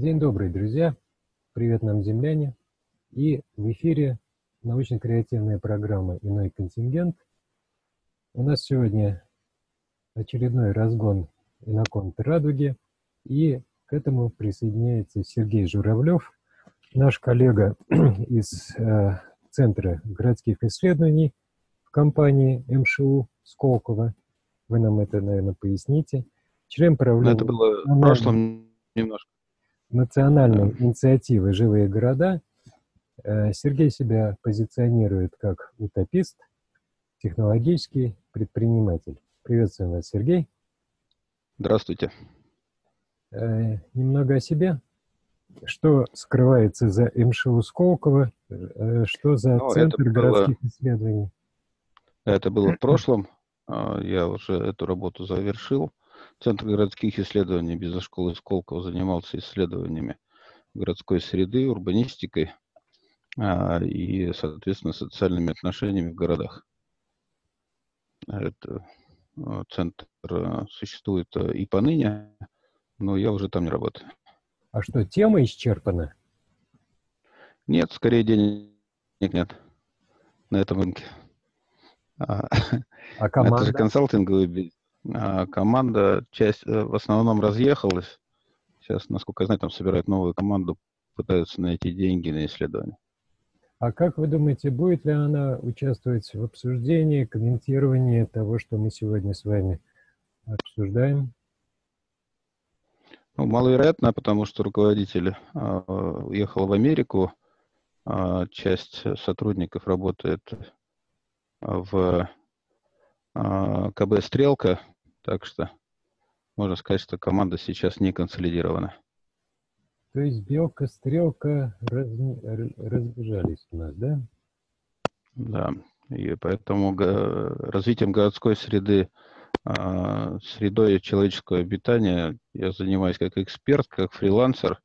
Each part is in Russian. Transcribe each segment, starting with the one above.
День добрый, друзья! Привет нам, земляне! И в эфире научно-креативная программа «Иной контингент». У нас сегодня очередной разгон «Иноконт радуги», и к этому присоединяется Сергей Журавлев, наш коллега из э, Центра городских исследований в компании МШУ Сколково. Вы нам это, наверное, поясните. Член правления... Это было в прошлом немножко национальной инициативы «Живые города» э, Сергей себя позиционирует как утопист, технологический предприниматель. Приветствую вас, Сергей. Здравствуйте. Э, немного о себе. Что скрывается за МШУ Сколково? Э, что за ну, Центр городских было, исследований? Это было в прошлом. А, я уже эту работу завершил. Центр городских исследований бизнес-школы Сколково занимался исследованиями городской среды, урбанистикой а, и, соответственно, социальными отношениями в городах. Это а, центр а, существует и поныне, но я уже там не работаю. А что, тема исчерпана? Нет, скорее денег нет на этом рынке. А команда? Это же консалтинговый бизнес. А команда часть э, в основном разъехалась. Сейчас, насколько я знаю, там собирают новую команду, пытаются найти деньги на исследование. А как вы думаете, будет ли она участвовать в обсуждении, комментировании того, что мы сегодня с вами обсуждаем? Ну, маловероятно, потому что руководитель э, уехал в Америку, э, часть сотрудников работает в э, КБ «Стрелка», так что можно сказать, что команда сейчас не консолидирована. То есть белка, стрелка раз... разбежались у нас, да? Да, и поэтому развитием городской среды, а, средой человеческого обитания я занимаюсь как эксперт, как фрилансер,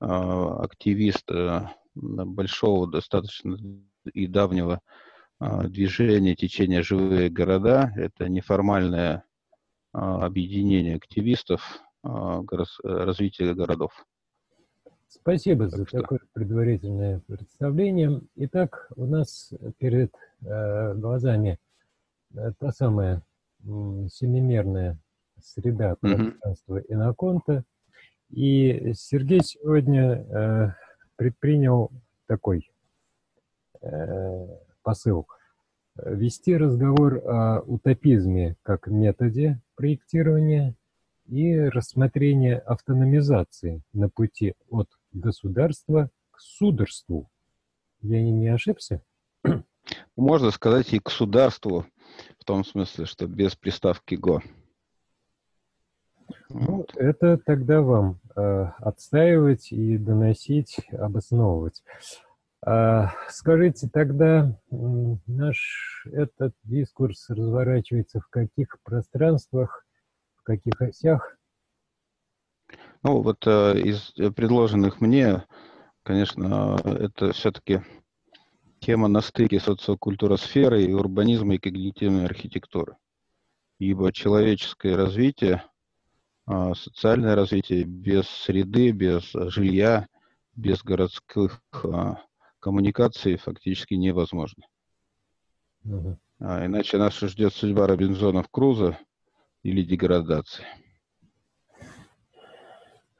а, активист э, большого достаточно и давнего а, движения, течения «Живые города». Это неформальное а, объединение активистов а, развития городов. Спасибо за что... такое предварительное представление. Итак, у нас перед э, глазами э, та самая семимерная среда пространства mm -hmm. Иноконта. И Сергей сегодня э, предпринял такой э, посыл – вести разговор о утопизме как методе проектирования и рассмотрение автономизации на пути от государства к сударству. Я не ошибся? Можно сказать и к сударству, в том смысле, что без приставки «го». Ну, вот. это тогда вам э, отстаивать и доносить, обосновывать. А, скажите, тогда наш этот дискурс разворачивается в каких пространствах, в каких осях? Ну, вот э, из предложенных мне, конечно, это все-таки тема на стыке социокультуросферы и урбанизма и когнитивной архитектуры. Ибо человеческое развитие, э, социальное развитие без среды, без жилья, без городских э, коммуникации фактически невозможно. Угу. А иначе нас ждет судьба Робинзонов Круза или деградация.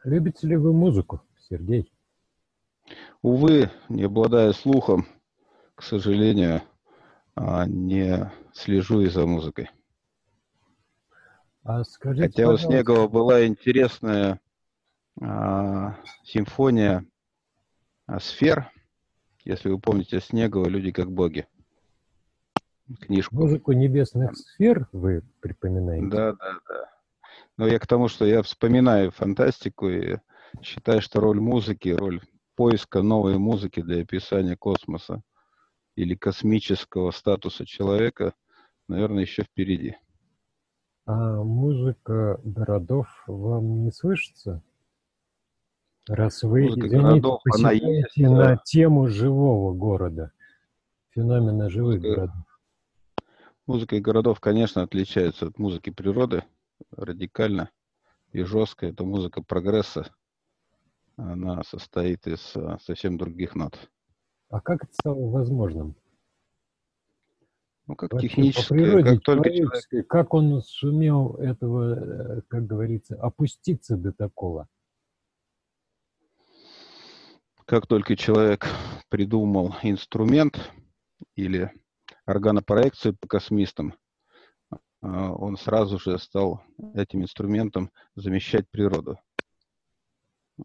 Любите ли вы музыку, Сергей? Увы, не обладая слухом, к сожалению, а, не слежу и за музыкой. А скажите, Хотя пожалуйста... у Снегова была интересная а, симфония а, сфер, если вы помните Снегова «Люди как боги». Книжку. Музыку небесных сфер вы припоминаете? Да, да, да. Но я к тому, что я вспоминаю фантастику и считаю, что роль музыки, роль поиска новой музыки для описания космоса или космического статуса человека, наверное, еще впереди. А музыка городов вам не слышится? Раз вы, извините, городов, она есть, на тему живого города, феномена живых музыка, городов. Музыка городов, конечно, отличается от музыки природы радикально и жестко. Это музыка прогресса, она состоит из а, совсем других нот. А как это стало возможным? Ну, как Вообще, технически, природе как только человек... как он сумел этого, э, как говорится, опуститься до такого? Как только человек придумал инструмент или органопроекцию по космистам, а, он сразу же стал этим инструментом замещать природу.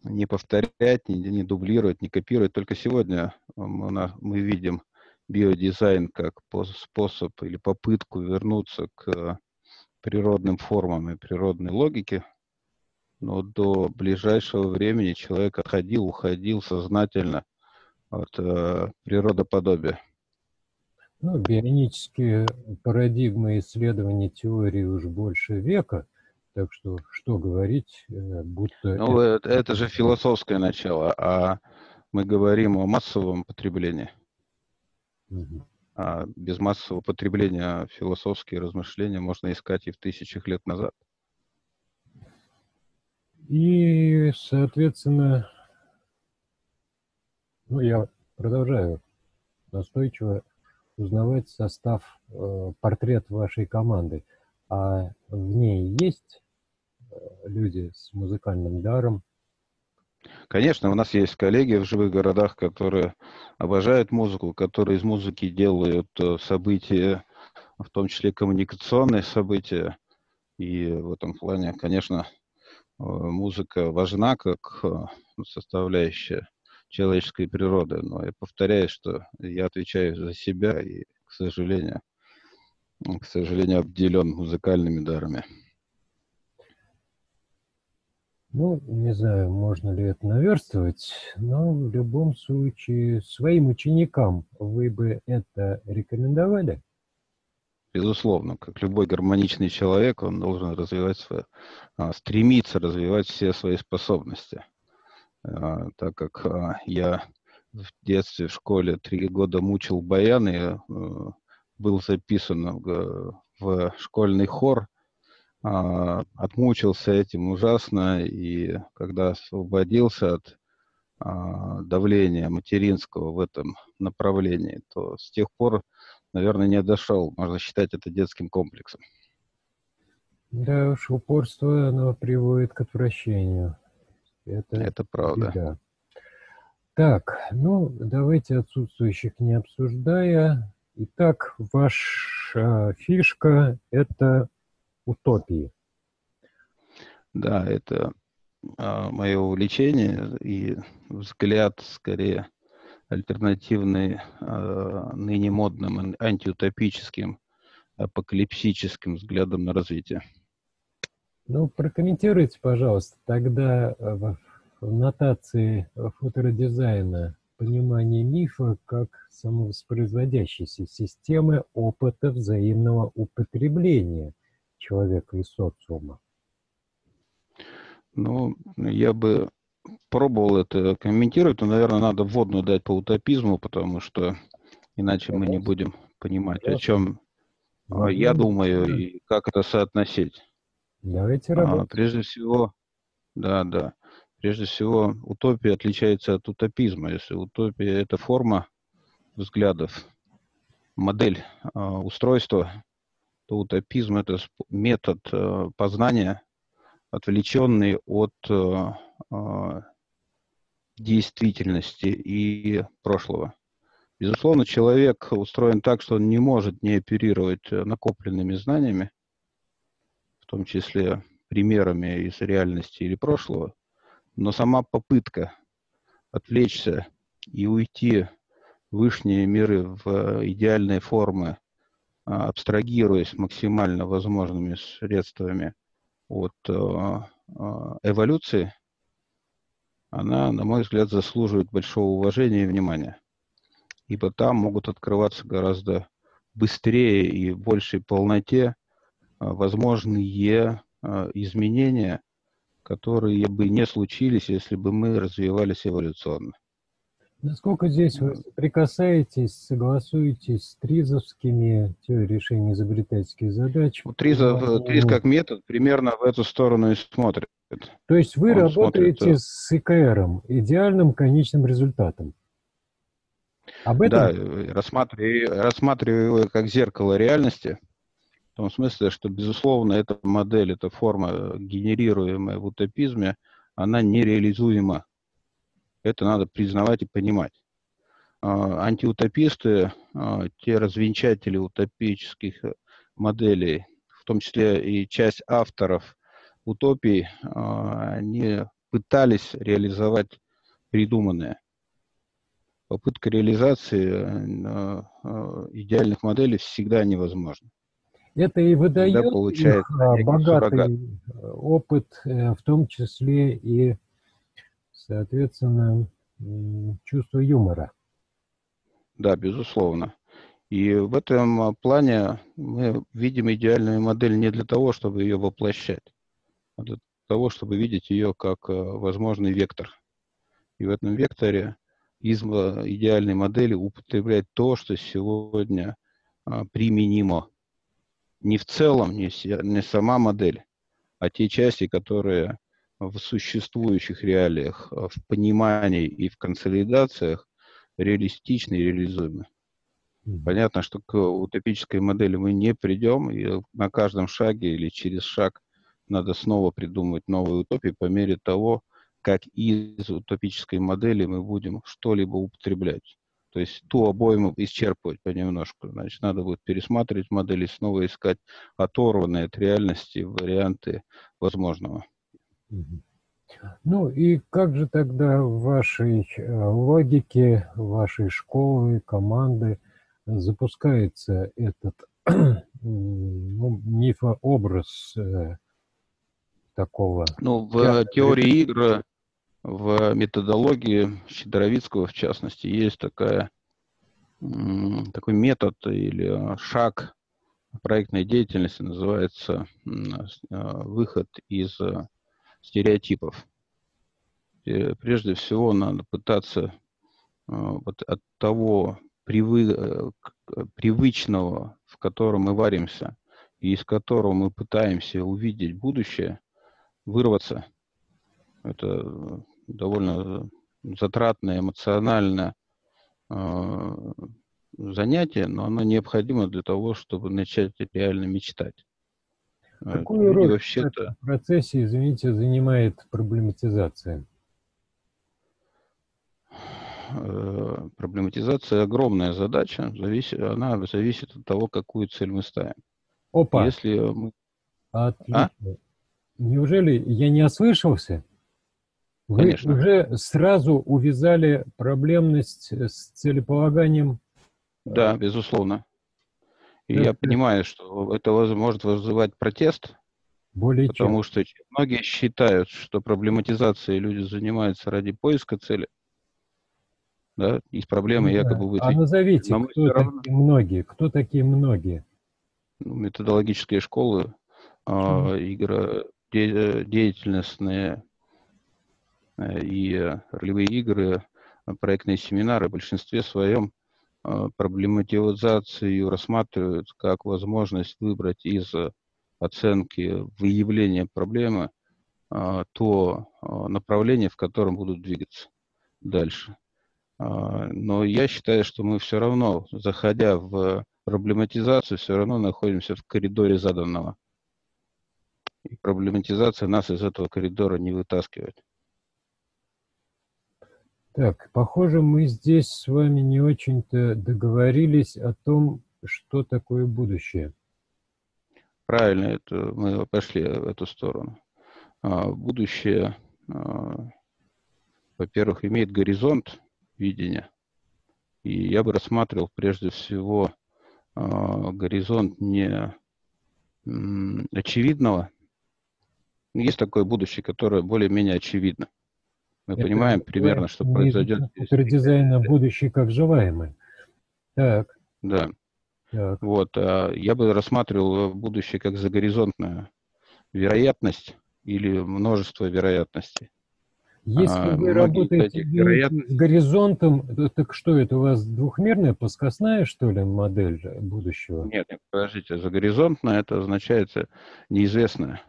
Не повторять, не, не дублировать, не копировать. Только сегодня мы, мы видим биодизайн как способ или попытку вернуться к природным формам и природной логике, но до ближайшего времени человек отходил, уходил сознательно от э, природоподобия. Ну, бионические парадигмы исследований теории уж больше века, так что что говорить, э, будто... Ну, это, это же философское начало, а мы говорим о массовом потреблении. Угу. А без массового потребления философские размышления можно искать и в тысячах лет назад. И, соответственно, ну, я продолжаю настойчиво узнавать состав, э, портрет вашей команды. А в ней есть э, люди с музыкальным даром? Конечно, у нас есть коллеги в живых городах, которые обожают музыку, которые из музыки делают э, события, в том числе коммуникационные события. И в этом плане, конечно, музыка важна как составляющая человеческой природы. Но я повторяю, что я отвечаю за себя и, к сожалению, к сожалению, обделен музыкальными дарами. Ну, не знаю, можно ли это наверстывать, но в любом случае своим ученикам вы бы это рекомендовали? Безусловно, как любой гармоничный человек, он должен развивать свои, а, стремиться развивать все свои способности. А, так как а, я в детстве в школе три года мучил баян и э, был записан в школьный хор, отмучился этим ужасно, и когда освободился от давления материнского в этом направлении, то с тех пор, наверное, не дошел. Можно считать это детским комплексом. Да уж, упорство, оно приводит к отвращению. Это, это правда. Беда. Так, ну, давайте отсутствующих не обсуждая. Итак, ваша фишка – это утопии. Да, это а, мое увлечение и взгляд, скорее, альтернативный а, ныне модным антиутопическим, апокалипсическим взглядом на развитие. Ну, прокомментируйте, пожалуйста, тогда э, в нотации фотородизайна понимание мифа как самовоспроизводящейся системы опыта взаимного употребления человека и социума. Ну, я бы пробовал это комментировать, но, наверное, надо вводную дать по утопизму, потому что иначе мы не будем понимать, о чем ну, я думаю и как это соотносить. Давайте работать. А, прежде всего, да, да. Прежде всего, утопия отличается от утопизма. Если утопия – это форма взглядов, модель э, устройства, то утопизм – это метод э, познания, отвлеченный от э, э, действительности и прошлого. Безусловно, человек устроен так, что он не может не оперировать накопленными знаниями, в том числе примерами из реальности или прошлого, но сама попытка отвлечься и уйти в высшие миры в идеальные формы, а, абстрагируясь максимально возможными средствами от а, а, эволюции, она, на мой взгляд, заслуживает большого уважения и внимания. Ибо там могут открываться гораздо быстрее и в большей полноте а, возможные а, изменения, которые бы не случились, если бы мы развивались эволюционно. Насколько здесь вы прикасаетесь, согласуетесь с тризовскими теорией решения изобретательских задач? Ну, Тризов, Триз как метод примерно в эту сторону и смотрит. То есть вы Он работаете смотрит, с ИКР, идеальным конечным результатом. Об этом? Да, э, рассматриваю, рассматриваю его как зеркало реальности, в том смысле, что, безусловно, эта модель, эта форма, генерируемая в утопизме, она нереализуема. Это надо признавать и понимать. А, антиутописты, а, те развенчатели утопических моделей, в том числе и часть авторов утопий, а, они пытались реализовать придуманное. Попытка реализации идеальных моделей всегда невозможна. Это и выдает их богатый опыт, э, в том числе и, соответственно, чувство юмора. Да, безусловно. И в этом а, плане мы видим идеальную модель не для того, чтобы ее воплощать, а для того, чтобы видеть ее как а, возможный вектор. И в этом векторе из а, идеальной модели употреблять то, что сегодня применимо. Не в целом, не, не сама модель, а те части, которые в существующих реалиях, в понимании и в консолидациях реалистичны и реализуемы. Понятно, что к утопической модели мы не придем, и на каждом шаге или через шаг надо снова придумывать новые утопии по мере того, как из утопической модели мы будем что-либо употреблять. То есть ту обойму исчерпывать понемножку. Значит, надо будет пересматривать модели, снова искать оторванные от реальности варианты возможного. Ну и как же тогда в вашей э, логике, вашей школы, команды запускается этот ну, мифообраз э, такого? Ну, в теории игр, в методологии Щедровицкого, в частности, есть такая, такой метод или шаг проектной деятельности, называется э, выход из стереотипов. И прежде всего надо пытаться э, вот от того привы, э, привычного, в котором мы варимся, и из которого мы пытаемся увидеть будущее, вырваться. Это довольно затратное, эмоциональное э, занятие, но оно необходимо для того, чтобы начать реально мечтать. Какую роль вообще в процессе, извините, занимает проблематизация? Э, проблематизация огромная задача, зависит, она зависит от того, какую цель мы ставим. Опа! Если мы... Отлично. А? Неужели я не ослышался? Вы Конечно. уже сразу увязали проблемность с целеполаганием? Да, безусловно. И я понимаю, что это может вызывать протест, Более потому чем. что многие считают, что проблематизацией люди занимаются ради поиска цели, да, из проблемы ну, якобы выйти. А назовите, кто равно... такие многие? Кто такие многие? Ну, методологические школы, э, игры, де, деятельностные э, и ролевые игры, проектные семинары в большинстве своем проблематизацию рассматривают как возможность выбрать из оценки выявления проблемы то направление, в котором будут двигаться дальше. Но я считаю, что мы все равно, заходя в проблематизацию, все равно находимся в коридоре заданного. И проблематизация нас из этого коридора не вытаскивает. Так, похоже, мы здесь с вами не очень-то договорились о том, что такое будущее. Правильно, это мы пошли в эту сторону. А, будущее, а, во-первых, имеет горизонт видения. И я бы рассматривал прежде всего а, горизонт не очевидного. Есть такое будущее, которое более-менее очевидно. Мы Это понимаем примерно, что произойдет. Дизайна будущий как желаемый. Так. Да. Так. Вот, а я бы рассматривал будущее как загоризонтную вероятность или множество вероятностей. Если а, вы работаете вероятность... с горизонтом, так что это у вас двухмерная плоскостная, что ли, модель будущего? Нет, нет подождите, загоризонтная это означает неизвестное.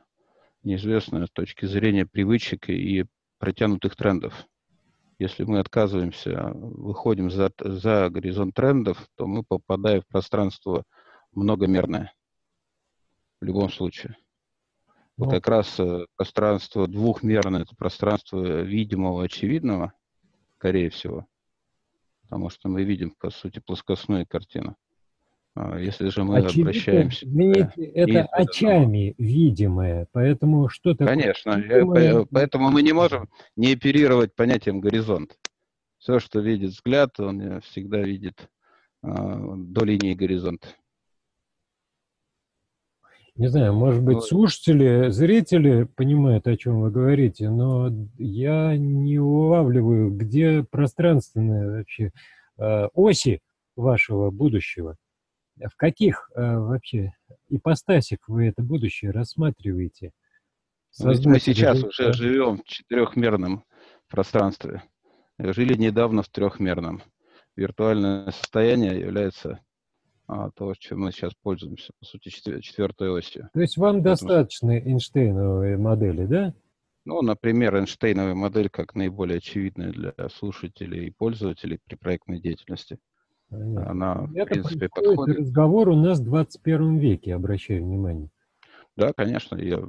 Неизвестно с точки зрения привычек и протянутых трендов. Если мы отказываемся, выходим за, за горизонт трендов, то мы попадаем в пространство многомерное. В любом случае. Вот ну. как раз э, пространство двухмерное, это пространство видимого, очевидного, скорее всего. Потому что мы видим, по сути, плоскостную картину. А если же мы Очевидно, обращаемся... Извините, это очами видимое, поэтому что такое... Конечно, видимое... поэтому мы не можем не оперировать понятием горизонт. Все, что видит взгляд, он всегда видит а, до линии горизонта. Не знаю, может быть, слушатели, зрители понимают, о чем вы говорите, но я не улавливаю, где пространственные вообще э, оси вашего будущего. В каких э, вообще ипостасях вы это будущее рассматриваете? Ну, мы сейчас уже живем в четырехмерном пространстве. Жили недавно в трехмерном. Виртуальное состояние является а, то, чем мы сейчас пользуемся, по сути, четвертой осью. То есть вам Поэтому... достаточно Эйнштейновой модели, да? Ну, например, Эйнштейновая модель как наиболее очевидная для слушателей и пользователей при проектной деятельности. Понятно. Она, Это в принципе, подходит. разговор у нас в 21 веке, обращаю внимание. Да, конечно, я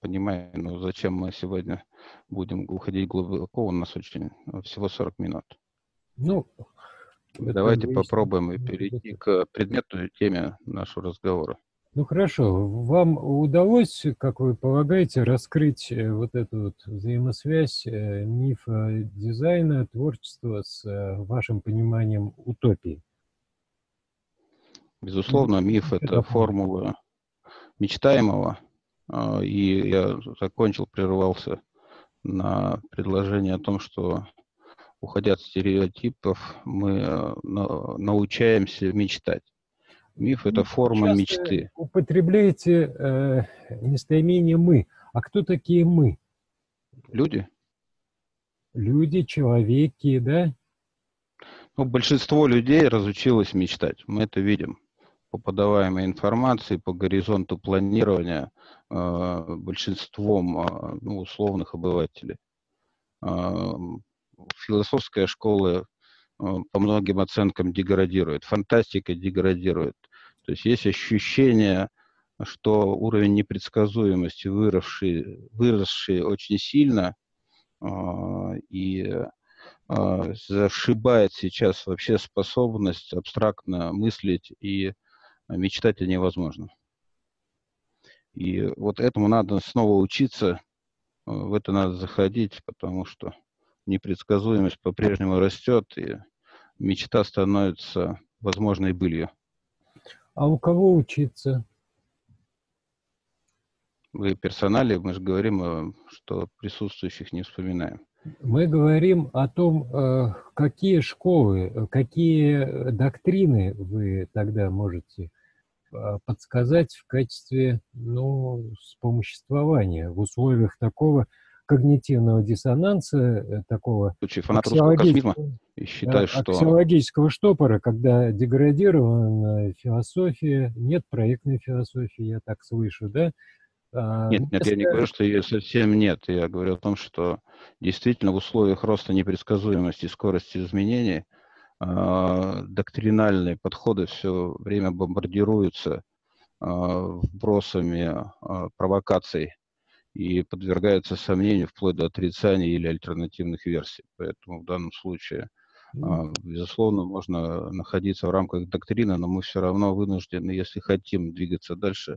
понимаю, но зачем мы сегодня будем уходить глубоко, у нас очень всего 40 минут. Ну, Давайте попробуем и перейти к предметной теме нашего разговора. Ну хорошо, вам удалось, как вы полагаете, раскрыть э, вот эту вот взаимосвязь э, мифа дизайна, творчества с э, вашим пониманием утопии? Безусловно, миф – это формула мечтаемого, а, и я закончил, прерывался на предложение о том, что уходя от стереотипов, мы научаемся мечтать. Миф – это форма Часто мечты. употребляете э, местоимение «мы». А кто такие «мы»? Люди. Люди, человеки, да? Ну, большинство людей разучилось мечтать. Мы это видим по подаваемой информации, по горизонту планирования э, большинством э, ну, условных обывателей. Э, философская школа по многим оценкам деградирует, фантастика деградирует. То есть есть ощущение, что уровень непредсказуемости выросший, выросший очень сильно э, и э, зашибает сейчас вообще способность абстрактно мыслить и мечтать о невозможном. И вот этому надо снова учиться, в это надо заходить, потому что непредсказуемость по-прежнему растет, и мечта становится возможной былью. А у кого учиться? Вы персонали, мы же говорим, что присутствующих не вспоминаем. Мы говорим о том, э, какие школы, какие доктрины вы тогда можете э, подсказать в качестве ну, вспомоществования в условиях такого когнитивного диссонанса, э, такого аксиологического, и считаю, что... аксиологического штопора, когда деградирована философия, нет проектной философии, я так слышу, да? А, нет, нет, я не говорю, что ее совсем нет. Я говорю о том, что действительно в условиях роста непредсказуемости и скорости изменений э, доктринальные подходы все время бомбардируются э, вбросами э, провокаций и подвергаются сомнению вплоть до отрицания или альтернативных версий. Поэтому в данном случае, mm. безусловно, можно находиться в рамках доктрины, но мы все равно вынуждены, если хотим двигаться дальше,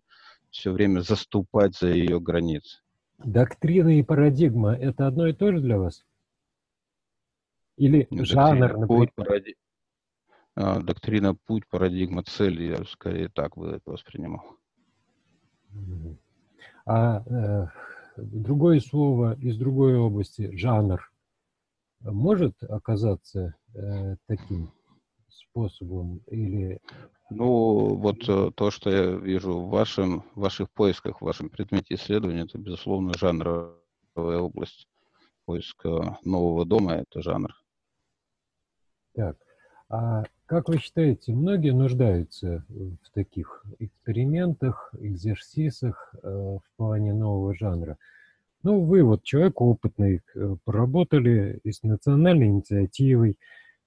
все время заступать за ее границы. Доктрина и парадигма – это одно и то же для вас? Или Доктрина, жанр, например? Путь, паради... а, доктрина, путь, парадигма, цель, я скорее так бы это воспринимал. А э, другое слово из другой области, жанр, может оказаться э, таким способом или... Ну, вот э, то, что я вижу в, вашем, в ваших поисках, в вашем предмете исследования, это, безусловно, жанровая область. поиска нового дома – это жанр. Так, а Как вы считаете, многие нуждаются в таких экспериментах, экзерсисах э, в плане нового жанра? Ну, вы вот человек опытный, э, поработали и с национальной инициативой,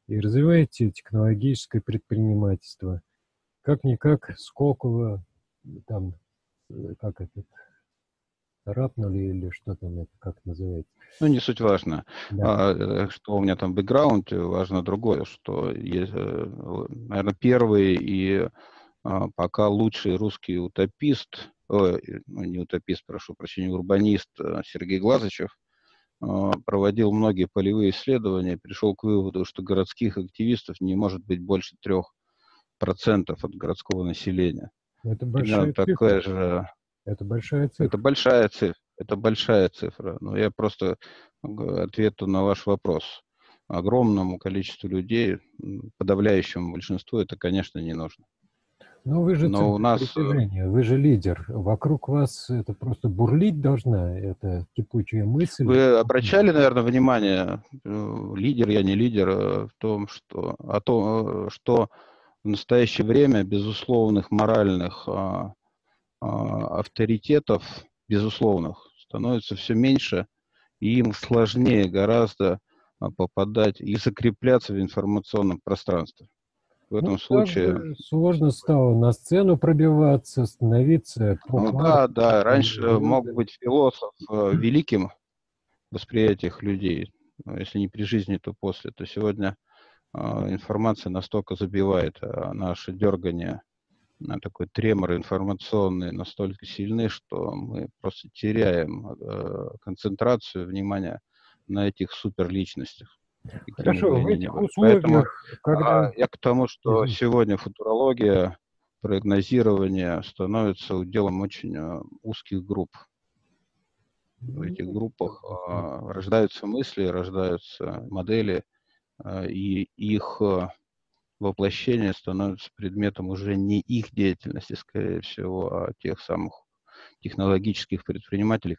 и развиваете технологическое предпринимательство. Как-никак Сколково, там, э, как это, царапнули или что там это, как называется? Ну, не суть важно. Да. А, э, что у меня там бэкграунд, важно другое, что есть, наверное, первый и а, пока лучший русский утопист, о, ну, не утопист, прошу прощения, урбанист э, Сергей Глазычев а, проводил многие полевые исследования, пришел к выводу, что городских активистов не может быть больше трех процентов от городского населения. Это большая. Такая же... Это большая цифра. Это большая цифра. Это большая цифра. Но я просто ответу на ваш вопрос. Огромному количеству людей, подавляющему большинству, это, конечно, не нужно. Ну, вы же Но у нас... Э, вы же лидер. Вокруг вас это просто бурлить должна, это кипучая мысль. Вы обращали, наверное, внимание, э, лидер я, не лидер, э, в том, что, о том, что в настоящее время безусловных моральных а, авторитетов, безусловных, становится все меньше, и им сложнее гораздо а, попадать и закрепляться в информационном пространстве в этом ну, случае. Сложно стало на сцену пробиваться, становиться. Ну, да, да. Раньше мог быть философ э, великим восприятиях людей, если не при жизни, то после. То сегодня э, информация настолько забивает, а наше дергание такой тремор информационный настолько сильны, что мы просто теряем э, концентрацию внимания на этих суперличностях. Хорошо, в этих условиях, Поэтому, когда... А, я к тому, что mm-hmm. сегодня футурология, прогнозирование становится уделом очень а, узких групп. В этих группах а, рождаются мысли, рождаются модели, а, и их а, воплощение становится предметом уже не их деятельности, скорее всего, а тех самых технологических предпринимателей,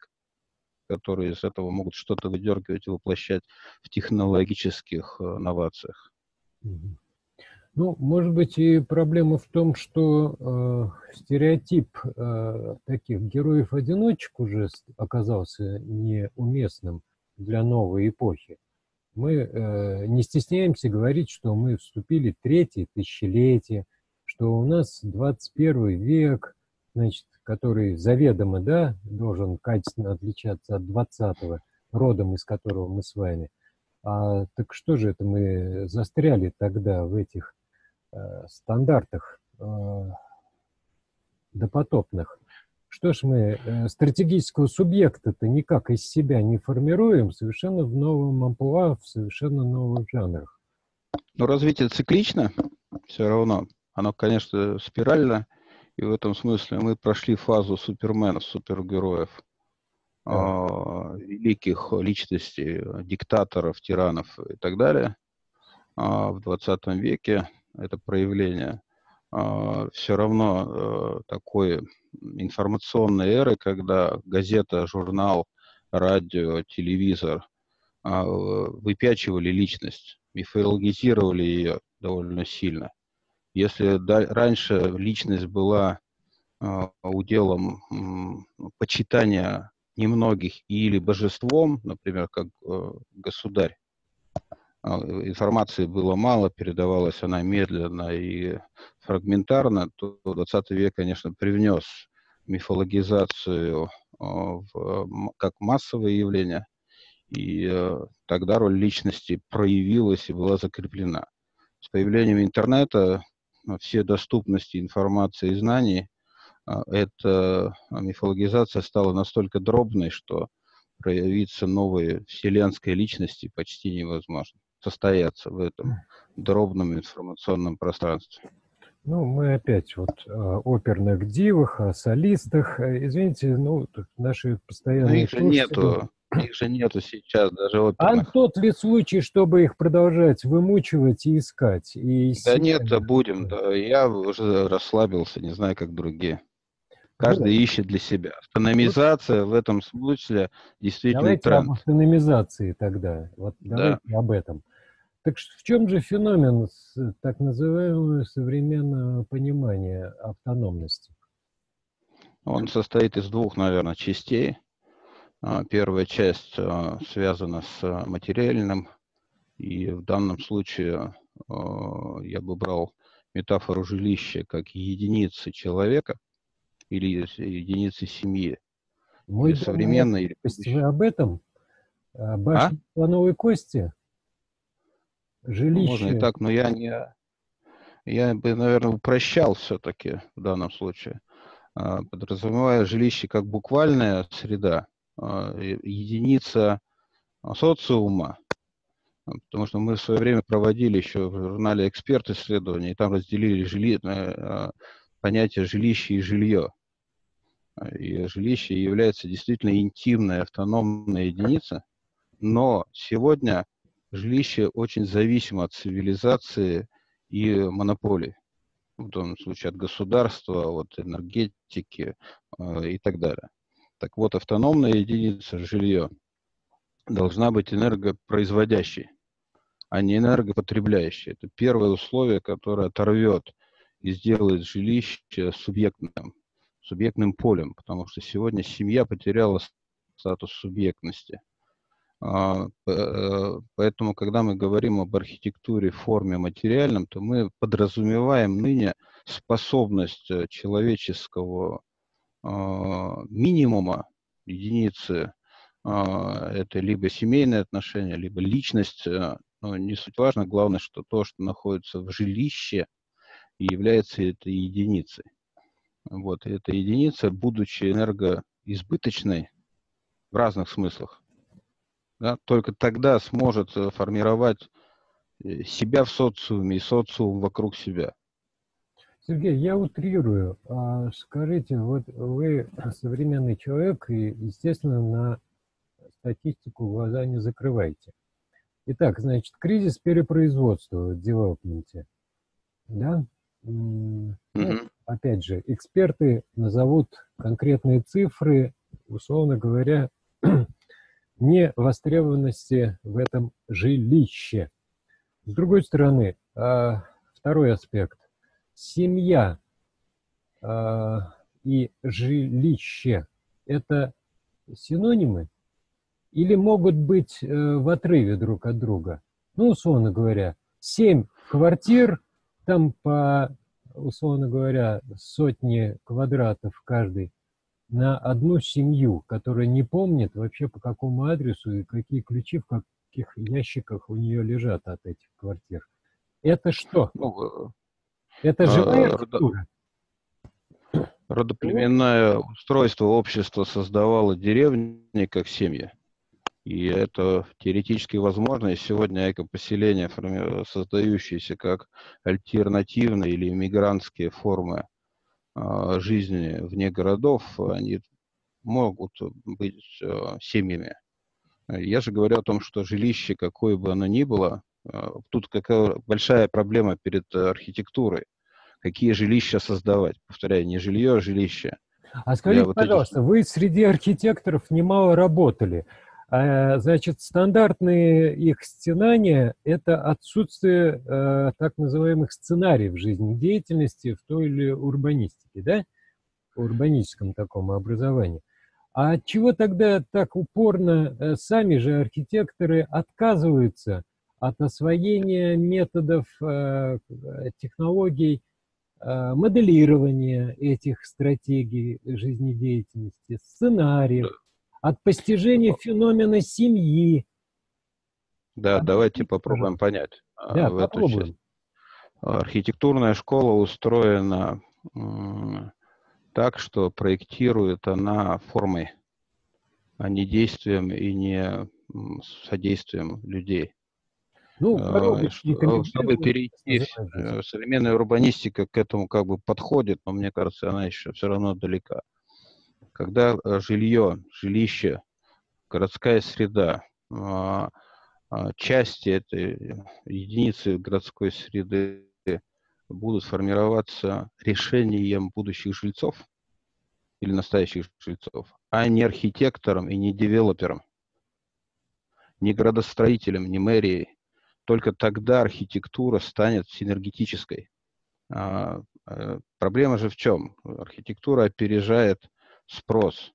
которые из этого могут что-то выдергивать и воплощать в технологических э, новациях. Ну, может быть, и проблема в том, что э, стереотип э, таких героев-одиночек уже оказался неуместным для новой эпохи. Мы э, не стесняемся говорить, что мы вступили в третье тысячелетие, что у нас 21 век, значит, который заведомо, да, должен качественно отличаться от 20-го, родом из которого мы с вами. А так что же это мы застряли тогда в этих э, стандартах э, допотопных? Что ж мы э, стратегического субъекта-то никак из себя не формируем, совершенно в новом амплуа, в совершенно новых жанрах? Ну, развитие циклично все равно. Оно, конечно, спирально. И в этом смысле мы прошли фазу суперменов, супергероев, да. э, великих личностей, диктаторов, тиранов и так далее э, в 20 веке. Это проявление все равно э, такой информационной эры, когда газета, журнал, радио, телевизор э, выпячивали личность, мифологизировали ее довольно сильно. Если раньше личность была э, уделом э, почитания немногих или божеством, например, как э, государь, информации было мало, передавалась она медленно и фрагментарно, то 20 век, конечно, привнес мифологизацию э, в, как массовое явление, и э, тогда роль личности проявилась и была закреплена. С появлением интернета все доступности информации и знаний, а, эта мифологизация стала настолько дробной, что проявиться новой вселенской личности почти невозможно. Состояться в этом дробном информационном пространстве. Ну, мы опять вот о оперных дивах, о солистах. Извините, ну, наши постоянные... Ну, их же нету. Их же нету сейчас даже оперных. А тот ли случай, чтобы их продолжать вымучивать и искать? И да нет, да будем. Да. Я уже расслабился, не знаю, как другие. Каждый да. ищет для себя. Автономизация в этом смысле действительно давайте тренд. об автономизации тогда. Вот давайте да. об этом. Так в чем же феномен так называемого современного понимания автономности? Он состоит из двух, наверное, частей. А, первая часть а, связана с материальным, и в данном случае а, я бы брал метафору жилища как единицы человека или единицы семьи. Мой современной... Вы об этом? Башня а? слоновой кости? Жилище. Можно и так, но я не... Я бы, наверное, упрощал все-таки в данном случае, а, подразумевая жилище как буквальная среда, а, единица социума, потому что мы в свое время проводили еще в журнале «Эксперт» исследования, и там разделили жили... А, понятие жилище и жилье. И жилище является действительно интимной, автономной единицей, но сегодня жилище очень зависимо от цивилизации и монополий. В данном случае от государства, от энергетики э, и так далее. Так вот, автономная единица жилье должна быть энергопроизводящей, а не энергопотребляющей. Это первое условие, которое оторвет и сделает жилище субъектным, субъектным полем, потому что сегодня семья потеряла статус субъектности – э, поэтому, когда мы говорим об архитектуре, форме, материальном, то мы подразумеваем ныне способность э, человеческого а, минимума, единицы, а, это либо семейные отношения, либо личность, э, но не суть важно, главное, что то, что находится в жилище, является этой единицей. Вот, и эта единица, будучи энергоизбыточной в разных смыслах, да, только тогда сможет э, формировать э, себя в социуме и социум вокруг себя. Сергей, я утрирую. А скажите, вот вы современный человек и, естественно, на статистику глаза не закрываете. Итак, значит, кризис перепроизводства в девелопменте. Да? Ну, опять же, эксперты назовут конкретные цифры, условно говоря, невостребованности в этом жилище. С другой стороны, а, второй аспект. Семья а, и жилище – это синонимы или могут быть э, в отрыве друг от друга? Ну, условно говоря, семь квартир, там по, условно говоря, сотни квадратов каждый, на одну семью, которая не помнит вообще по какому адресу и какие ключи в каких ящиках у нее лежат от этих квартир. Это что? Ну, Это живая а, архитектура? Родоплеменное устройство общества создавало деревни как семьи. И это теоретически возможно. И сегодня экопоселения, создающиеся как альтернативные или иммигрантские формы жизни вне городов, они могут быть а, семьями. Я же говорю о том, что жилище, какое бы оно ни было, а, тут какая большая проблема перед архитектурой. Какие жилища создавать? Повторяю, не жилье, а жилище. А скажите, вот пожалуйста, эти... вы среди архитекторов немало работали. А, значит, стандартные их стенания – это отсутствие э, так называемых сценариев жизнедеятельности в той или урбанистике, да? урбаническом таком образовании. А от чего тогда так упорно э, сами же архитекторы отказываются от освоения методов, э, технологий моделирования этих стратегий жизнедеятельности, сценариев, от постижения феномена семьи. Да, от... давайте попробуем понять. А, да, в попробуем. Эту часть. Архитектурная школа устроена так, что проектирует она формой, а не действием и не содействием людей. Ну, а, чтобы перейти, э, современная урбанистика к этому как бы подходит, но мне кажется, она еще все равно далека когда э, жилье, жилище, городская среда, а, а, части этой единицы городской среды будут формироваться решением будущих жильцов или настоящих жильцов, а не архитектором и не девелопером, не градостроителем, не мэрией, только тогда архитектура станет синергетической. А, э, проблема же в чем? Архитектура опережает спрос.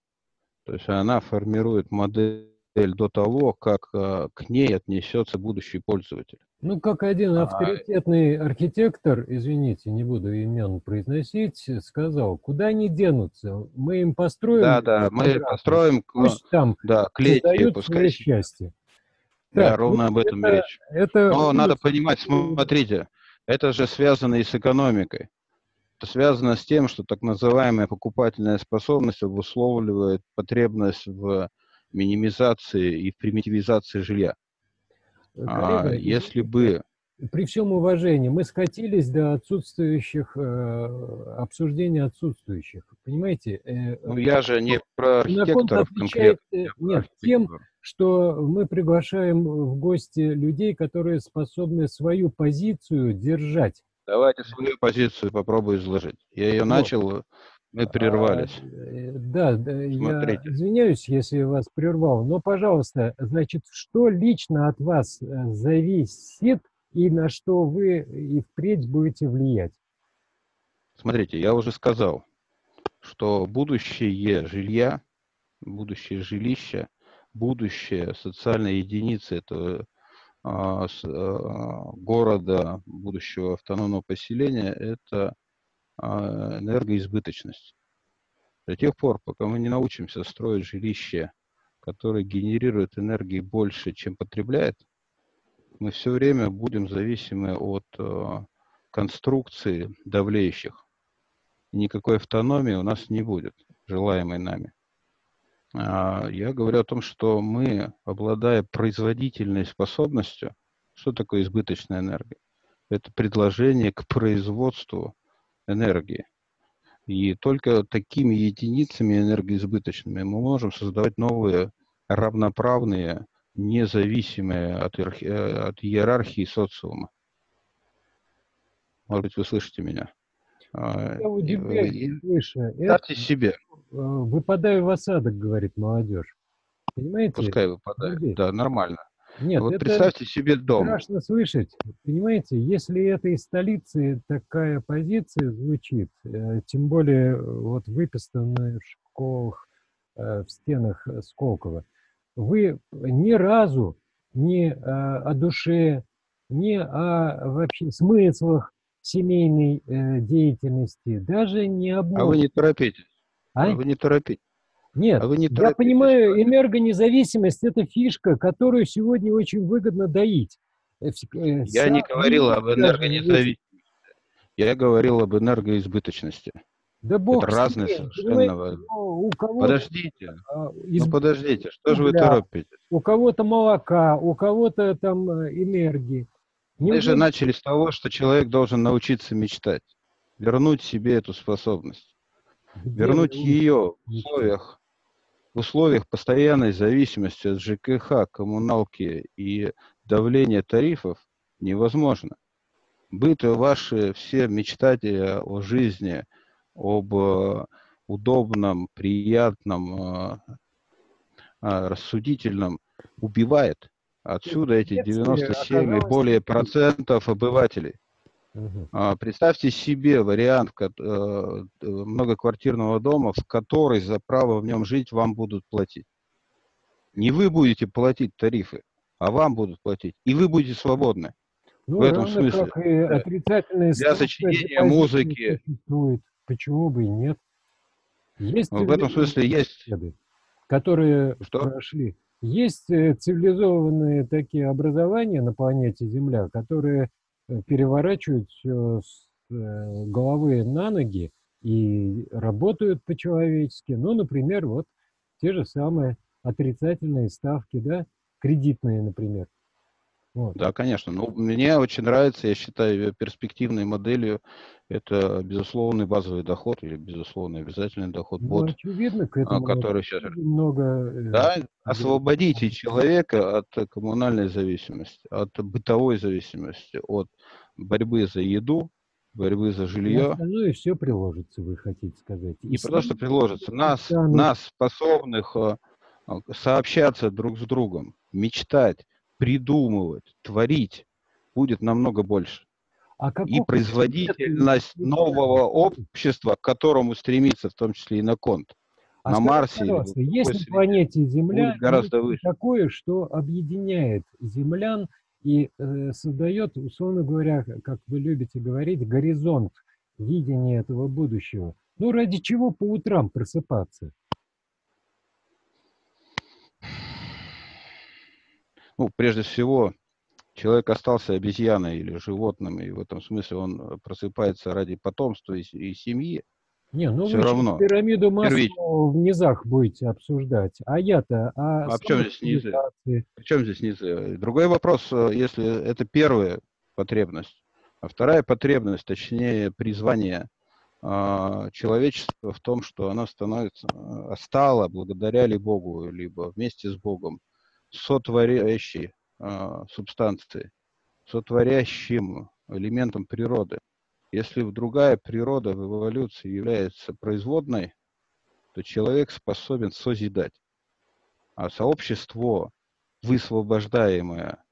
То есть она формирует модель до того, как э, к ней отнесется будущий пользователь. Ну, как один а, авторитетный архитектор, извините, не буду имен произносить, сказал, куда они денутся? Мы им построим... Да, да, мы построим... Пусть там да, клетки, пускай... счастье. Да, так, ровно ну, об этом это, речь. Это... Но надо понимать, смотрите, это же связано и с экономикой. Это связано с тем, что так называемая покупательная способность обусловливает потребность в минимизации и в примитивизации жилья. Коллега, а, если бы... При всем уважении, мы скатились до отсутствующих, э, обсуждения отсутствующих. Понимаете? Э, ну, я же не про архитекторов конкретно. Э, нет, тем, что мы приглашаем в гости людей, которые способны свою позицию держать. Давайте свою позицию попробую изложить. Я ее начал, мы прервались. А, э, да, да я извиняюсь, если вас прервал, но, пожалуйста, значит, что лично от вас э, зависит и на что вы и впредь будете влиять? Смотрите, я уже сказал, что будущее жилья, будущее жилища, будущее социальной единицы этого а, с, а, города, будущего автономного поселения, это а, энергоизбыточность. До тех пор, пока мы не научимся строить жилище, которое генерирует энергии больше, чем потребляет, мы все время будем зависимы от конструкции давлеющих. Никакой автономии у нас не будет, желаемой нами. А, я говорю о том, что мы, обладая производительной способностью, что такое избыточная энергия? Это предложение к производству энергии. И только такими единицами энергоизбыточными мы можем создавать новые равноправные, независимые от, иерархии, от иерархии социума. Может быть, вы слышите меня? А, я удивляюсь, слыша. Ставьте себе. Э, выпадаю в осадок, говорит молодежь. Понимаете? Пускай выпадает, Подожди. да, нормально. Нет, вот это представьте себе дом. Страшно слышать. Понимаете, если это из столицы такая позиция звучит, э, тем более вот выписанная в школах, э, в стенах Сколково, вы ни разу ни о душе, ни о вообще смыслах семейной деятельности, даже не об... А вы не торопитесь. А? Вы не торопитесь. Нет, а вы не я понимаю, энергонезависимость – это фишка, которую сегодня очень выгодно доить. Э, э, я не говорил об энергонезависимости. Я говорил об энергоизбыточности. Да бог это разные совершенно. У кого подождите, а, из... ну подождите, что же вы торопитесь? У кого-то молока, у кого-то там энергии. Не Мы же начали с того, что человек должен научиться мечтать, вернуть себе эту способность вернуть ее в условиях, в условиях постоянной зависимости от ЖКХ, коммуналки и давления тарифов невозможно. Быты ваши все мечтатели о жизни, об э, удобном, приятном, э, э, рассудительном убивает. Отсюда эти 97 и более процентов обывателей. Угу. Представьте себе вариант э, многоквартирного дома, в который за право в нем жить вам будут платить. Не вы будете платить тарифы, а вам будут платить. И вы будете свободны. Ну, в этом смысле. Как и отрицательные Для сочинения музыки. Существует. Почему бы и нет? Есть в этом смысле есть. Которые Что? прошли. Есть э, цивилизованные такие образования на планете Земля, которые Э, переворачивают все с э, головы на ноги и работают по-человечески. Ну, например, вот те же самые отрицательные ставки, да, кредитные, например. Вот. Да, конечно. Ну, мне очень нравится, я считаю, перспективной моделью это безусловный базовый доход или безусловный обязательный доход ну, бот, очевидно, к этому который сейчас... Много... Э, да, освободите человека от коммунальной зависимости, от бытовой зависимости, от борьбы за еду, борьбы за жилье. Ну и все приложится, вы хотите сказать. Не просто что приложится. Нас, нас способных э, сообщаться друг с другом, мечтать, придумывать, творить, будет намного больше. А и производительность нового общества, к которому стремится в том числе и на конт, а на Марсе. Пожалуйста, есть на планете Земля гораздо выше. такое, что объединяет землян и э, создает, условно говоря, как вы любите говорить, горизонт видения этого будущего. Ну, ради чего по утрам просыпаться? Ну, прежде всего, человек остался обезьяной или животным, и в этом смысле он просыпается ради потомства и, и семьи. Не, ну Все вы равно. пирамиду Маслоу в низах будете обсуждать. А я-то... А, а в чем здесь низы? В чем здесь низы? Другой вопрос, э, если это первая потребность. А вторая потребность, точнее призвание э, человечества в том, что оно становится, э, стало благодаря ли Богу, либо вместе с Богом, сотворящей э, субстанцией, сотворящим элементом природы. Если другая природа в эволюции является производной, то человек способен созидать. А сообщество, высвобождаемое,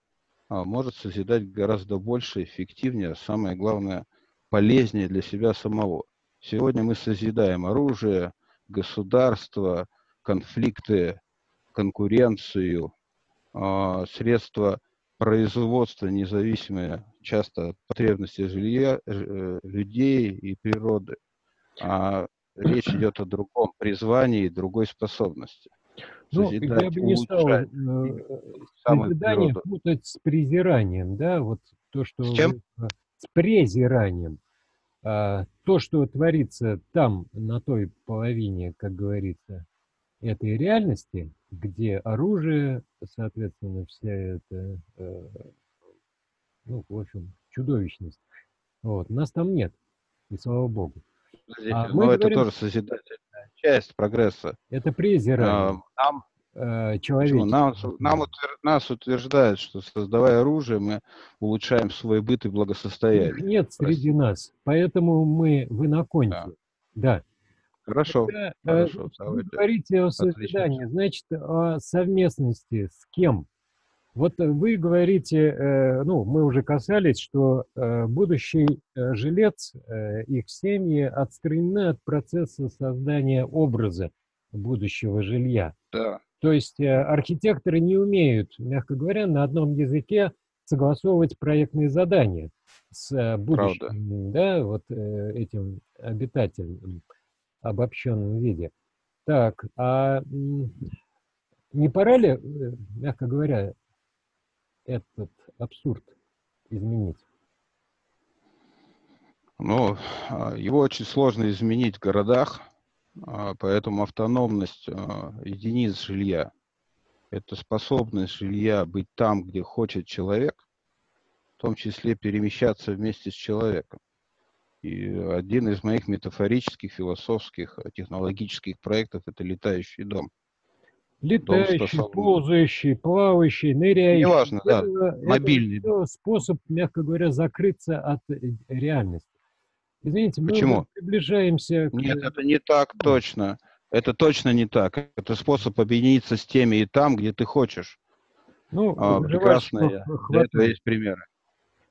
а, может созидать гораздо больше, эффективнее, а самое главное, полезнее для себя самого. Сегодня мы созидаем оружие, государство, конфликты, конкуренцию, а, средства производства независимые часто от потребностей жилья, э, людей и природы. А речь идет о другом призвании и другой способности. Ну, я бы не стал э, созидание путать с презиранием, да, вот то, что... С чем? Вы, с презиранием. А, то, что творится там, на той половине, как говорится, этой реальности, где оружие, соответственно, вся эта, э, ну, в общем, чудовищность. Вот. Нас там нет, и слава богу. а но это говорим, тоже созидательная часть прогресса. Это презирание. А, нам, э, Нам, нам утвер, нас утверждают, что создавая оружие, мы улучшаем свой быт и благосостояние. Их нет среди нас, поэтому мы в иноконте. Да. да. Хорошо. Когда, э, хорошо вы говорите о созидании, значит, о совместности с кем? Вот вы говорите, э, ну, мы уже касались, что э, будущий жилец, их семьи отстранены от процесса создания образа будущего жилья. Да. То есть архитекторы не умеют, мягко говоря, на одном языке согласовывать проектные задания с будущим, да, вот этим обитателем обобщенном виде. Так, а не пора ли, э, мягко говоря, этот абсурд изменить? Ну, а, его очень сложно изменить в городах, а, поэтому автономность а, единиц жилья – это способность жилья быть там, где хочет человек, в том числе перемещаться вместе с человеком. И один из моих метафорических, философских, э, технологических проектов – это летающий дом. Летающий, дом ползающий, плавающий, ныряющий. Неважно, да, это, мобильный. Это способ, мягко говоря, закрыться от э, реальности. Извините, мы Почему? приближаемся... К... Нет, это не так точно. Это точно не так. Это способ объединиться с теми и там, где ты хочешь. Ну, а, прекрасные. Для этого есть примеры.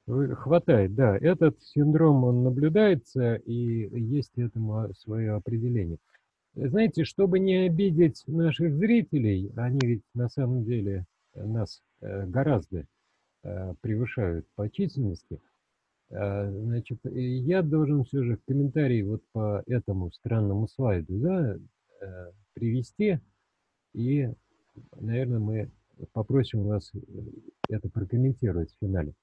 Хватает, да. Этот синдром, он наблюдается, и есть этому свое определение. Знаете, чтобы не обидеть наших зрителей, они ведь на самом деле нас э, гораздо э, превышают по численности, э, значит, я должен все же в комментарии вот по этому странному слайду да, привести, и, наверное, мы попросим вас это прокомментировать в финале.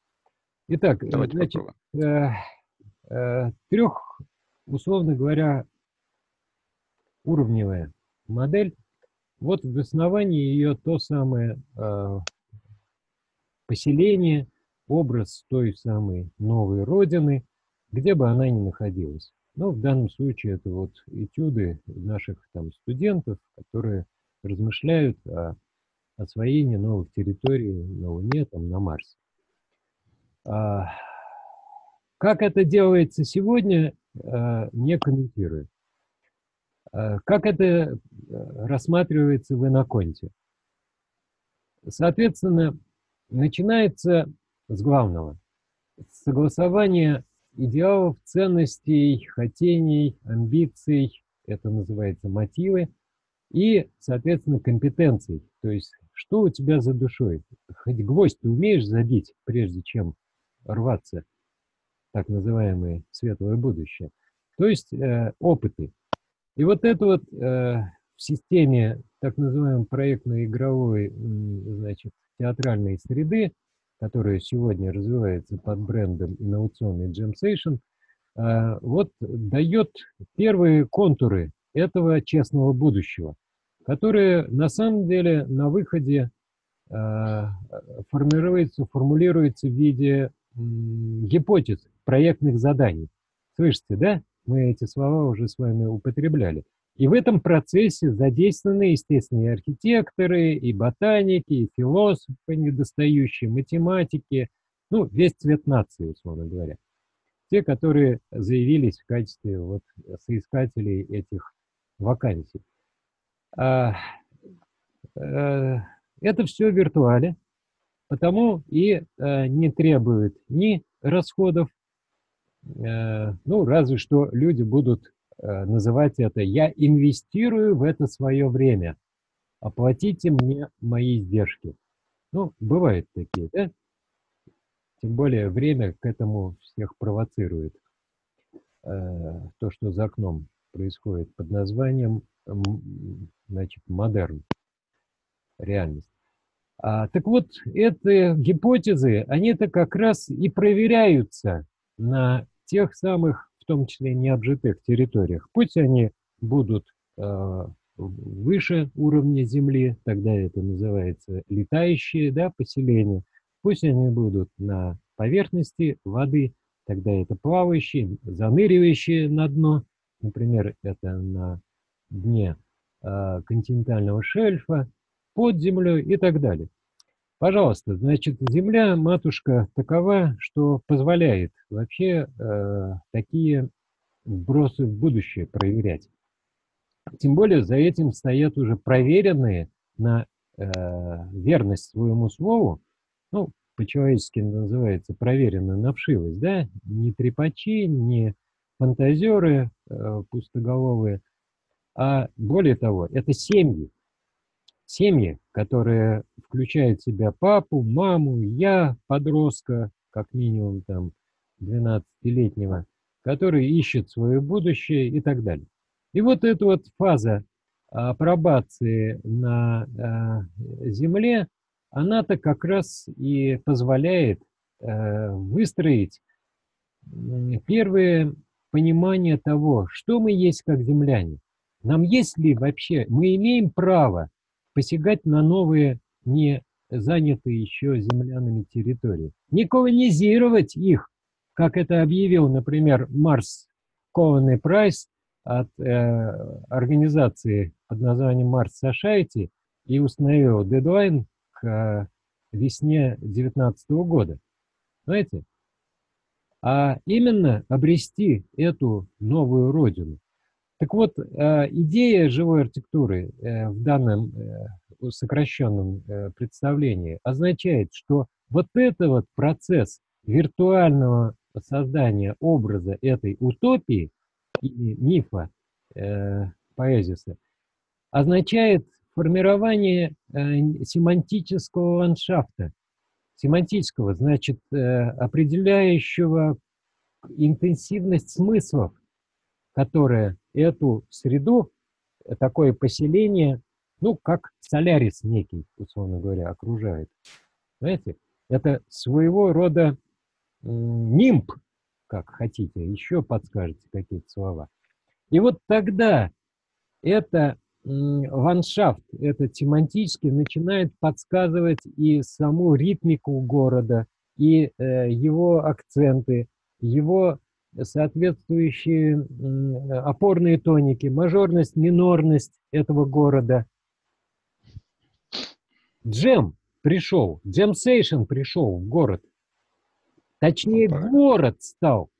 Итак, Давайте значит, э, э, трех, условно говоря, уровневая модель. Вот в основании ее то самое э, поселение, образ той самой новой родины, где бы она ни находилась. Но в данном случае это вот этюды наших там студентов, которые размышляют о освоении новых территорий на Луне, там, на Марсе. А, как это делается сегодня, а, не комментирую. А, как это рассматривается в Иноконте? Соответственно, начинается с главного. согласование идеалов, ценностей, хотений, амбиций, это называется мотивы, и, соответственно, компетенций. То есть, что у тебя за душой? Хоть гвоздь ты умеешь забить, прежде чем рваться, так называемое светлое будущее. То есть, э, опыты. И вот это вот э, в системе так называемой проектно-игровой, значит, театральной среды, которая сегодня развивается под брендом инновационный Gemsation, э, вот дает первые контуры этого честного будущего, которые на самом деле на выходе э, формируется, формулируется в виде гипотез, проектных заданий. Слышите, да? Мы эти слова уже с вами употребляли. И в этом процессе задействованы, естественно, и архитекторы, и ботаники, и философы недостающие, математики, ну, весь цвет нации, условно говоря. Те, которые заявились в качестве вот, соискателей этих вакансий. А, а, это все в виртуале, потому и а, не требует ни расходов, а, ну, разве что люди будут а, называть это «я инвестирую в это свое время, оплатите мне мои издержки». Ну, бывают такие, да? Тем более время к этому всех провоцирует. Э, то, что за окном происходит под названием значит, модерн, реальность. А, так вот, эти гипотезы, они-то как раз и проверяются на тех самых, в том числе необжитых территориях. Пусть они будут э, выше уровня Земли, тогда это называется летающие да, поселения. Пусть они будут на поверхности воды, тогда это плавающие, заныривающие на дно. Например, это на дне э, континентального шельфа, под землей и так далее. Пожалуйста, значит, Земля, матушка, такова, что позволяет вообще э, такие вбросы в будущее проверять. Тем более за этим стоят уже проверенные на э, верность своему слову, ну, по-человечески называется проверенная на да, не трепачи, не фантазеры э, пустоголовые, а более того, это семьи. Семьи, которые включают в себя папу, маму, я, подростка, как минимум там 12-летнего, который ищет свое будущее и так далее. И вот эта вот фаза апробации на э, Земле, она-то как раз и позволяет э, выстроить первое понимание того, что мы есть как земляне. Нам есть ли вообще, мы имеем право посягать на новые, не занятые еще землянами территории, не колонизировать их, как это объявил, например, Марс Коуэн Прайс от э, организации под названием Марс Society и установил дедлайн к э, весне 2019 года. Знаете? А именно обрести эту новую родину. Так вот, э, идея живой архитектуры э, в данном э, сокращенном представлении означает, что вот это вот процесс виртуального создания образа этой утопии и мифа поэзиса означает формирование семантического ландшафта. Семантического, значит, определяющего интенсивность смыслов, которая эту среду, э, такое поселение, ну, как солярис некий, условно говоря, окружает. Знаете, это своего рода нимб, как хотите, еще подскажете какие-то слова. И вот тогда это ландшафт, это тематически начинает подсказывать и саму ритмику города, и э, его акценты, его соответствующие опорные тоники, мажорность, минорность этого города. Джем пришел, джемсейшн пришел в город. Точнее, город стал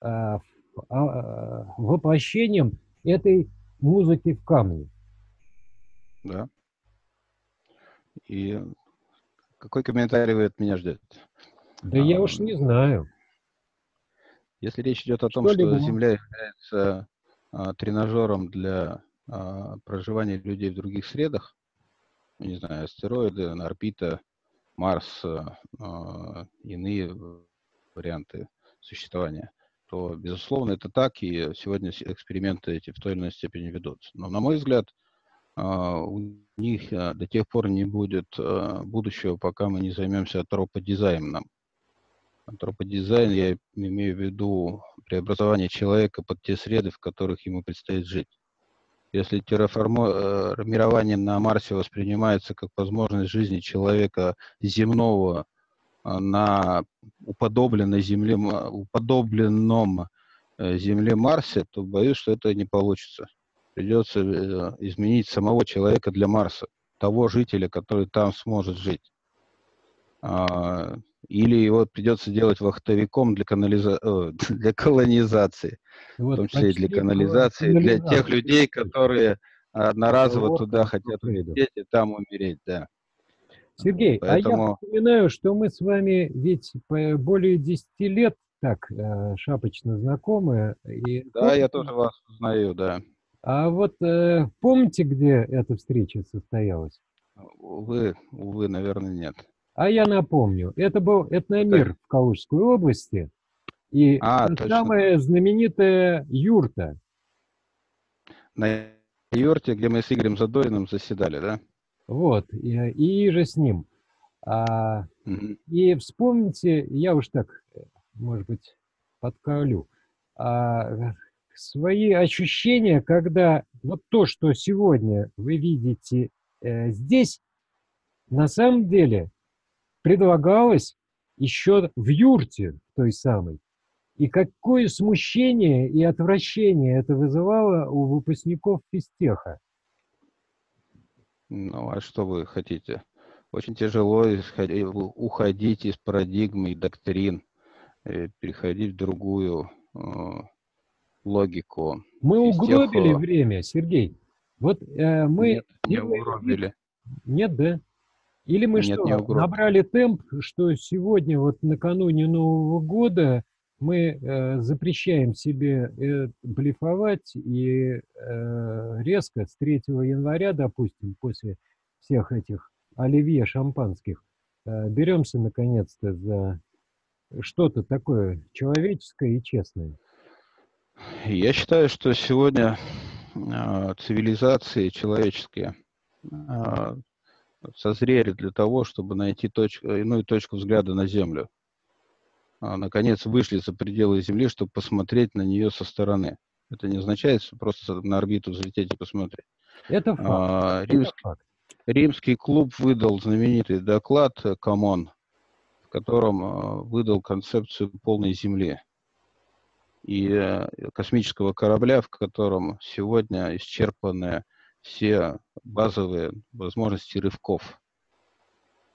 а, а, воплощением этой музыки в камне. Да. И какой комментарий вы от меня ждете? Да а, я уж не знаю. Если речь идет о том, что, что Земля является а, тренажером для а, проживания людей в других средах, не знаю, астероиды, орбита, Марс, а, иные варианты существования, то, безусловно, это так, и сегодня эксперименты эти в той или иной степени ведутся. Но, на мой взгляд, а, у них а, до тех пор не будет а, будущего, пока мы не займемся антроподизайном. Антроподизайн, я имею в виду преобразование человека под те среды, в которых ему предстоит жить. Если терраформирование на Марсе воспринимается как возможность жизни человека земного на уподобленной Земле, уподобленном э, Земле Марсе, то боюсь, что это не получится придется э, изменить самого человека для Марса, того жителя, который там сможет жить. Или его придется делать вахтовиком для, канализа... для колонизации, вот, в том числе и для канализации, для тех людей, которые одноразово вот, туда хотят улететь и там умереть, да. Сергей, Поэтому... а я напоминаю, что мы с вами ведь более 10 лет так э, шапочно знакомы. И да, я тоже вас узнаю, да. А вот э, помните, где эта встреча состоялась? Увы, увы, наверное, нет. А я напомню, это был этномир в Калужской области, и а, самая знаменитая юрта. На юрте, где мы с Игорем Задориным заседали, да? Вот, и, и же с ним. А, угу. И вспомните, я уж так, может быть, подколю, а, свои ощущения, когда вот то, что сегодня вы видите э, здесь, на самом деле предлагалось еще в юрте той самой. И какое смущение и отвращение это вызывало у выпускников физтеха. Ну, а что вы хотите? Очень тяжело уходить из парадигмы и доктрин, э, переходить в другую э, логику. Мы угробили тех... время, Сергей. Вот э, мы... Нет, не угробили. Нет, да? Или мы Нет, что, набрали темп, что сегодня, вот накануне Нового года, мы э, запрещаем себе э, блефовать и э, резко с 3 января, допустим, после всех этих оливье шампанских, э, беремся наконец-то за что-то такое человеческое и честное. Я считаю, что сегодня э, цивилизации человеческие э, созрели для того, чтобы найти точку, иную точку взгляда на Землю. А, наконец вышли за пределы Земли, чтобы посмотреть на нее со стороны. Это не означает, что просто на орбиту взлететь и посмотреть. Это факт. А, римский, Это факт. римский клуб выдал знаменитый доклад «Come On», в котором а, выдал концепцию полной Земли и э, космического корабля, в котором сегодня исчерпаны все базовые возможности рывков.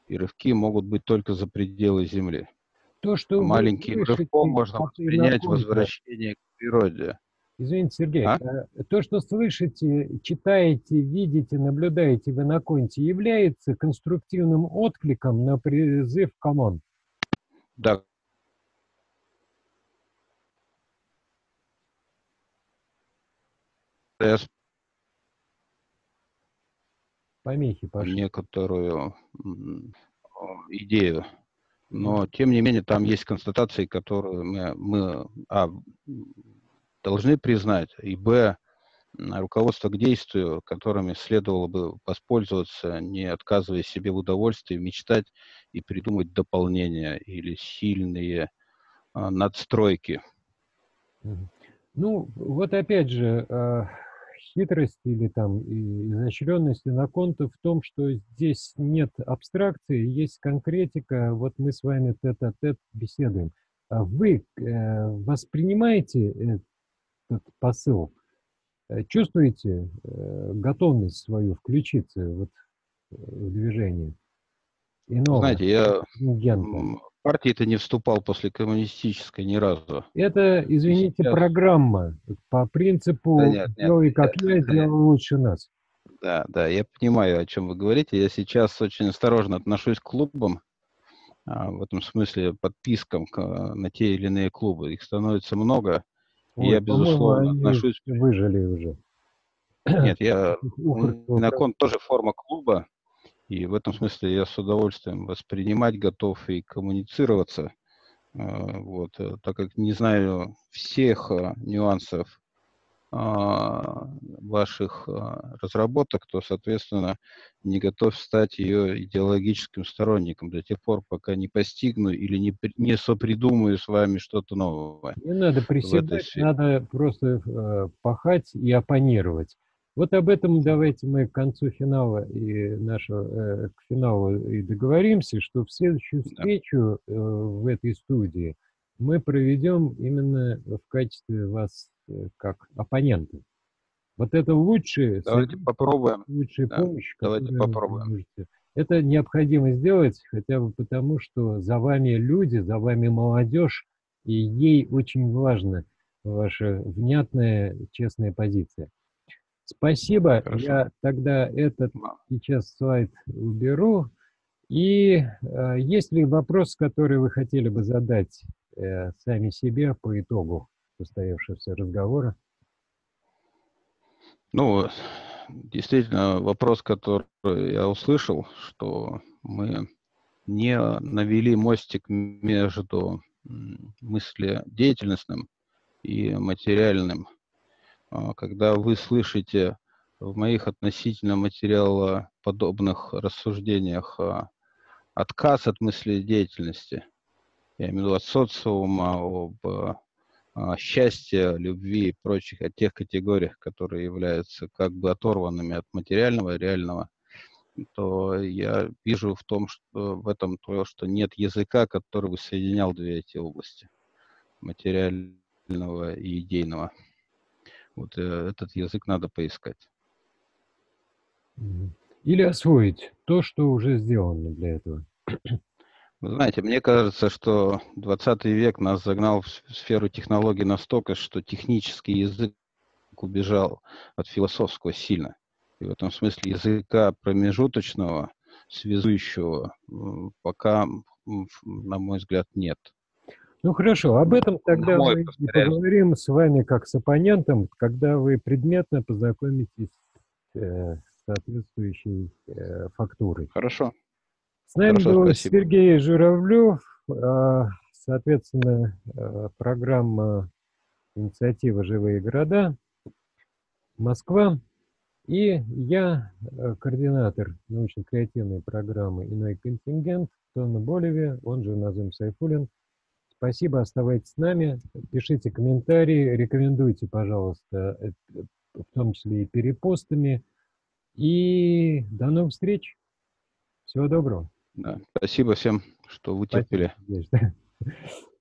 И рывки могут быть только за пределы Земли. То, что Маленьким рывком можно воспринять возвращение к природе. Извините, Сергей, а? Э, то, что слышите, читаете, видите, наблюдаете в Иноконте, является конструктивным откликом на призыв команд? Да, Помехи пошли. некоторую идею. Но, тем не менее, там есть констатации, которые мы, мы а, должны признать, и, б, руководство к действию, которыми следовало бы воспользоваться, не отказывая себе в удовольствии, мечтать и придумать дополнения или сильные а, надстройки. Ну, вот опять же, хитрость или там изощренность иноконта в том, что здесь нет абстракции, есть конкретика. Вот мы с вами тет-а-тет беседуем. А вы э, воспринимаете этот посыл? Э, чувствуете э, готовность свою включиться вот в движение? Иного, Знаете, я партии-то не вступал после коммунистической ни разу. Это, извините, Сейчас... программа по принципу да нет, «делай как я, сделай лучше нас». Да, да, я понимаю, о чем вы говорите. Я сейчас очень осторожно отношусь к клубам, а, в этом смысле подпискам на те или иные клубы. Их становится много. Ой, и я, безусловно, отношусь... Выжили уже. Нет, я... Минокон тоже форма клуба, и в этом смысле я с удовольствием воспринимать готов и коммуницироваться. А, вот, э, так как не знаю всех а, нюансов а, ваших разработок, то, соответственно, не готов стать ее идеологическим сторонником до тех пор, пока не постигну или не, не сопридумаю с вами что-то новое. Не надо приседать, надо просто э, пахать и оппонировать. Вот об этом давайте мы к концу финала и нашего, э, к финалу и договоримся, что в следующую встречу э, в этой студии мы проведем именно в качестве вас э, как оппонента. Вот это лучшее, давайте попробуем. лучшая да, помощь, давайте попробуем. можете. Это необходимо сделать хотя бы потому, что за вами люди, за вами молодежь, и ей очень важна ваша внятная, честная позиция. Спасибо. Хорошо. Я тогда этот сейчас слайд уберу. И э, есть ли вопрос, который вы хотели бы задать э, сами себе по итогу состоявшегося разговора? Ну, действительно, вопрос, который я услышал, что мы не навели мостик между мыследеятельностным и материальным когда вы слышите в моих относительно материалоподобных рассуждениях а, отказ от мысли деятельности, я имею в виду от социума, об а, счастье, любви и прочих, о тех категориях, которые являются как бы оторванными от материального и реального, то я вижу в том, что в этом то, что нет языка, который бы соединял две эти области, материального и идейного. Вот э, этот язык надо поискать. Или освоить то, что уже сделано для этого. Вы знаете, мне кажется, что 20 век нас загнал в сферу технологий настолько, что технический язык убежал от философского сильно. И в этом смысле языка промежуточного, связующего, пока, на мой взгляд, нет. Ну хорошо, об этом тогда мы повторяю. поговорим с вами как с оппонентом, когда вы предметно познакомитесь э, с соответствующей э, фактурой. Хорошо. С нами Хорошо, был спасибо. Сергей Журавлев, э, соответственно, э, программа инициатива «Живые города», Москва. И я, э, координатор научно-креативной программы «Иной контингент», Тонна Болеве, он же Назым Сайфулин. Спасибо, оставайтесь с нами, пишите комментарии, рекомендуйте, пожалуйста, э, в том числе и перепостами. И до новых встреч. Всего доброго. Да, спасибо всем, что вытерпели. Спасибо.